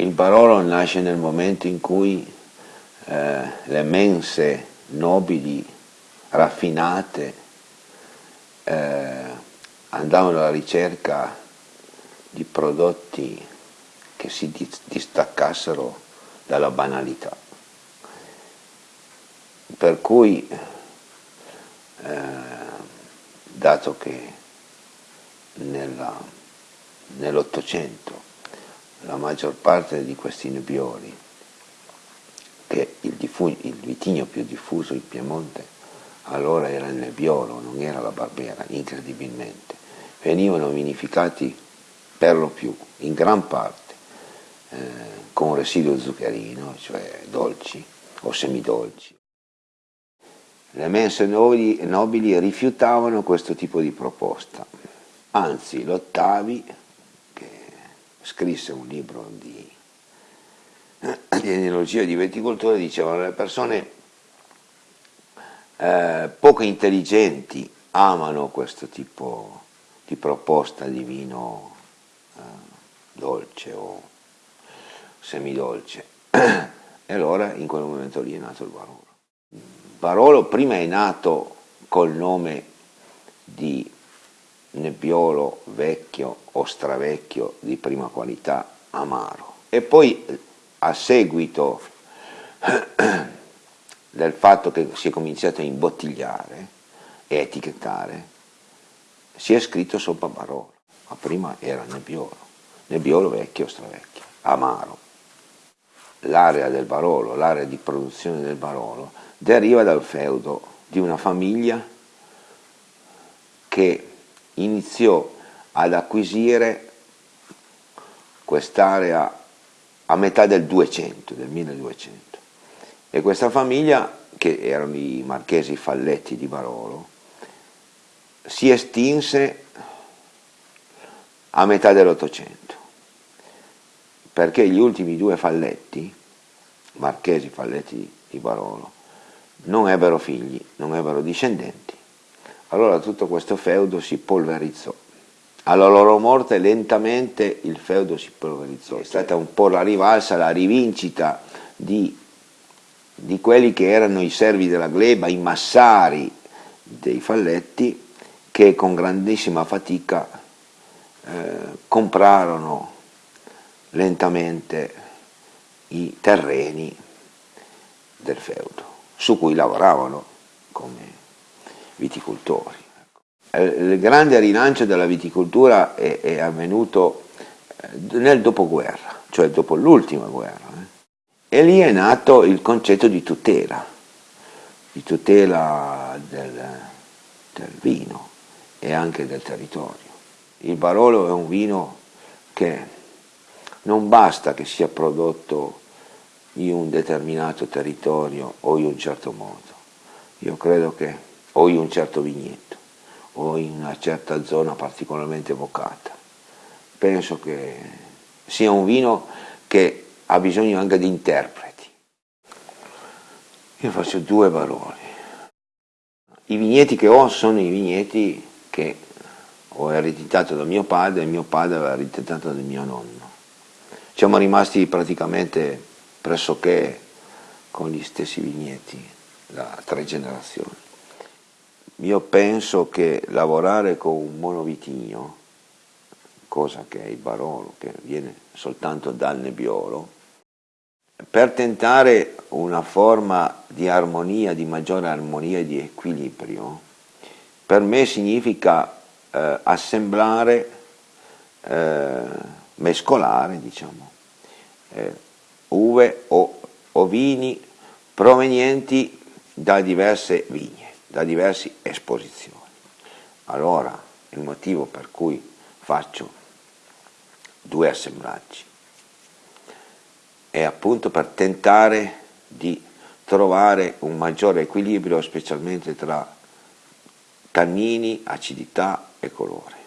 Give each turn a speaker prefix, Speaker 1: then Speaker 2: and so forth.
Speaker 1: Il Barolo nasce nel momento in cui eh, le mense nobili, raffinate, eh, andavano alla ricerca di prodotti che si distaccassero dalla banalità. Per cui, eh, dato che nell'Ottocento la maggior parte di questi nebbioli, che il, il vitigno più diffuso in Piemonte allora era il nebbiolo, non era la barbera, incredibilmente, venivano vinificati per lo più, in gran parte, eh, con residuo zuccherino, cioè dolci o semidolci. Le mense nobili, nobili rifiutavano questo tipo di proposta, anzi l'Ottavi scrisse un libro di, di enologia di viticoltura, dicevano le persone eh, poco intelligenti amano questo tipo di proposta di vino eh, dolce o semidolce e allora in quel momento lì è nato il Barolo. Barolo prima è nato col nome di nebbiolo vecchio o stravecchio di prima qualità amaro. E poi a seguito del fatto che si è cominciato a imbottigliare e etichettare si è scritto sopra Barolo. Ma prima era nebbiolo nebbiolo vecchio o stravecchio amaro. L'area del Barolo l'area di produzione del Barolo deriva dal feudo di una famiglia che iniziò ad acquisire quest'area a metà del 200, del 1200 e questa famiglia, che erano i marchesi Falletti di Barolo, si estinse a metà dell'Ottocento perché gli ultimi due Falletti, marchesi Falletti di Barolo, non ebbero figli, non ebbero discendenti allora tutto questo feudo si polverizzò. Alla loro morte lentamente il feudo si polverizzò, è stata un po' la rivalsa, la rivincita di, di quelli che erano i servi della gleba, i massari dei falletti, che con grandissima fatica eh, comprarono lentamente i terreni del feudo, su cui lavoravano come viticoltori. Ecco. Il grande rilancio della viticoltura è, è avvenuto eh, nel dopoguerra, cioè dopo l'ultima guerra, eh? e lì è nato il concetto di tutela, di tutela del, del vino e anche del territorio. Il Barolo è un vino che non basta che sia prodotto in un determinato territorio o in un certo modo. Io credo che o in un certo vigneto o in una certa zona particolarmente evocata. Penso che sia un vino che ha bisogno anche di interpreti. Io faccio due valori. I vigneti che ho sono i vigneti che ho ereditato da mio padre e mio padre aveva ereditato da mio nonno. Siamo rimasti praticamente pressoché con gli stessi vigneti da tre generazioni. Io penso che lavorare con un monovitigno, cosa che è il Barolo, che viene soltanto dal Nebbiolo, per tentare una forma di armonia, di maggiore armonia e di equilibrio, per me significa eh, assemblare, eh, mescolare, diciamo, eh, uve o, o vini provenienti da diverse vigne da diverse esposizioni. Allora il motivo per cui faccio due assemblaggi è appunto per tentare di trovare un maggiore equilibrio specialmente tra tannini, acidità e colore.